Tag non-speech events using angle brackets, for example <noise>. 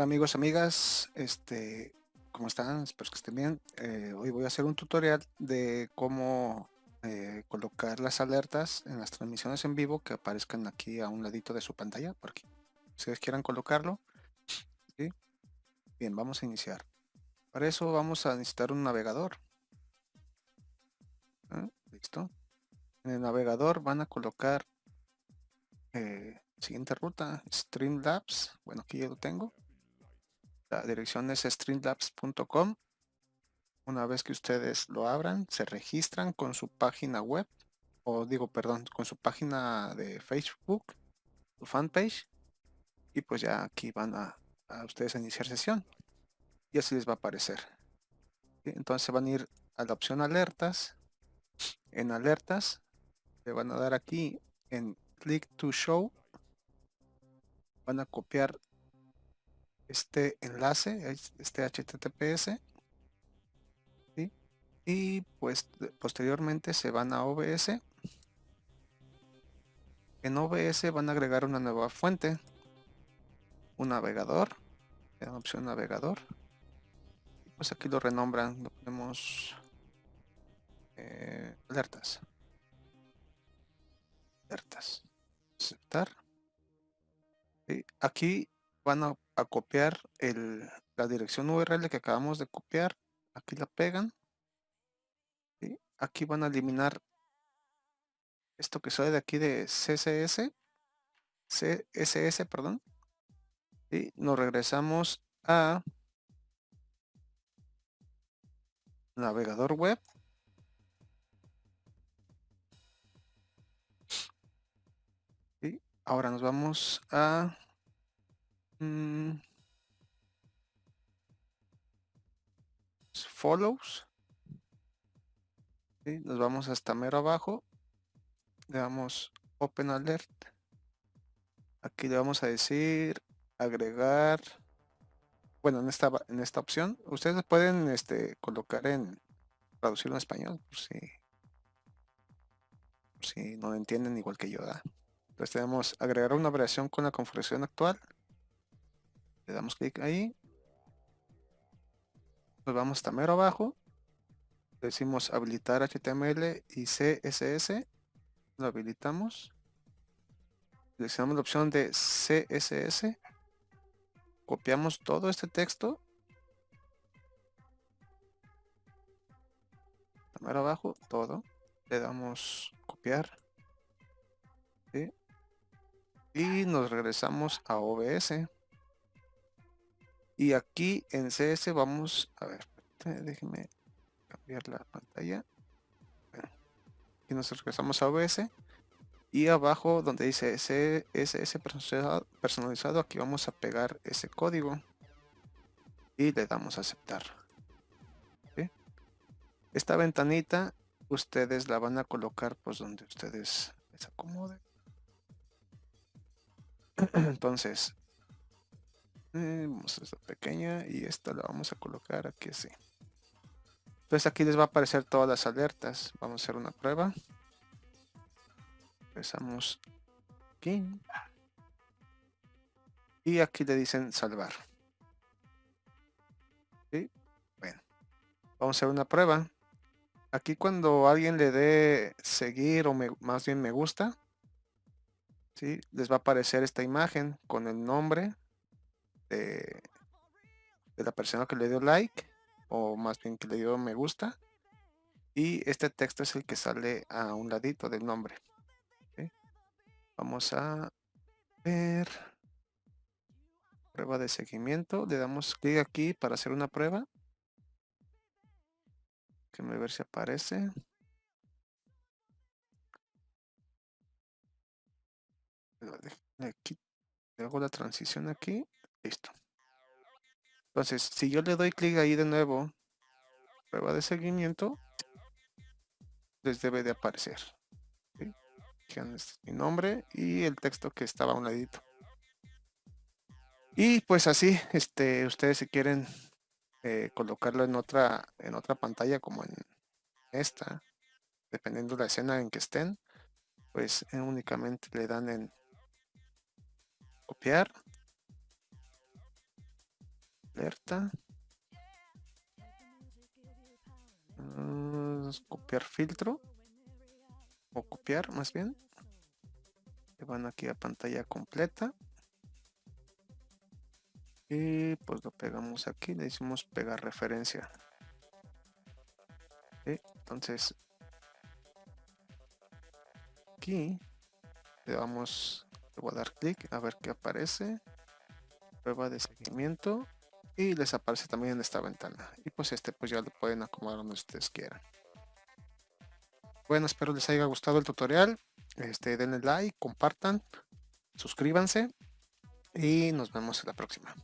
Amigos, amigas, este, ¿cómo están? Espero que estén bien. Eh, hoy voy a hacer un tutorial de cómo eh, colocar las alertas en las transmisiones en vivo que aparezcan aquí a un ladito de su pantalla, por aquí. Si ustedes quieran colocarlo, Bien, vamos a iniciar. Para eso vamos a necesitar un navegador. ¿Ah? Listo. En el navegador van a colocar eh, siguiente ruta, Streamlabs. Bueno, aquí ya lo tengo. La dirección es streamlabs.com. Una vez que ustedes lo abran, se registran con su página web, o digo, perdón, con su página de Facebook, su fanpage, y pues ya aquí van a, ustedes a iniciar sesión. Y así les va a aparecer. Entonces van a ir a la opción alertas. En alertas, le van a dar aquí en click to show. Van a copiar este enlace, este HTTPS. Y pues posteriormente se van a OBS. En OBS van a agregar una nueva fuente. Un navegador. En opción navegador. Pues aquí lo renombran. Lo ponemos eh, alertas. Alertas. Aceptar. y Aquí van a, copiar la dirección URL que acabamos de copiar. Aquí la pegan. Aquí van a eliminar esto que sale de aquí de CSS. CSS, perdón. Y nos regresamos a navegador web. Y ahora nos vamos a Mm. follows. Nos vamos hasta mero abajo. Le damos Open Alert. Aquí le vamos a decir agregar. Bueno, en esta, en esta opción, ustedes pueden este, colocar en traducirlo en español, por si, si no lo entienden igual que yo. Entonces tenemos agregar una variación con la configuración actual le damos clic ahí. Nos vamos hasta mero abajo. Decimos habilitar HTML y CSS lo habilitamos. Seleccionamos la opción de CSS copiamos todo este texto. Mero abajo todo. Le damos copiar. Y nos regresamos a OBS y aquí en CS vamos, a ver, déjenme cambiar la pantalla. Aquí nos regresamos a OBS. Y abajo donde dice CSS personalizado, aquí vamos a pegar ese código. Y le damos a aceptar. Esta ventanita ustedes la van a colocar pues donde ustedes les acomoden. <clears throat> Entonces, eh, vamos a esta pequeña y esta la vamos a colocar aquí así. Entonces aquí les va a aparecer todas las alertas. Vamos a hacer una prueba. Empezamos aquí. Y aquí le dicen salvar. Bueno, vamos a hacer una prueba. Aquí cuando alguien le dé seguir o más bien me gusta, ¿sí? les va a aparecer esta imagen con el nombre, de, la persona que le dio like o más bien que le dio me gusta y este texto es el que sale a un ladito del nombre vamos a ver. Prueba de seguimiento le damos clic aquí para hacer una prueba. Me ver si aparece. Aquí hago la transición aquí Listo. Entonces, si yo le doy clic ahí de nuevo, prueba de seguimiento, les debe de aparecer. Este es mi nombre y el texto que estaba a un ladito. Y pues así, este, ustedes si quieren eh, colocarlo en otra, en otra pantalla como en esta, dependiendo de la escena en que estén, pues eh, únicamente le dan en copiar Mm, copiar filtro. O copiar más bien. Van aquí a pantalla completa. Y pues lo pegamos aquí, le decimos pegar referencia. Entonces, aquí le vamos, le voy a dar clic a ver qué aparece. Prueba de seguimiento. Y les aparece también en esta ventana. Y pues este pues ya lo pueden acomodar donde ustedes quieran. Bueno, espero les haya gustado el tutorial. Este, denle like, compartan, suscríbanse y nos vemos en la próxima.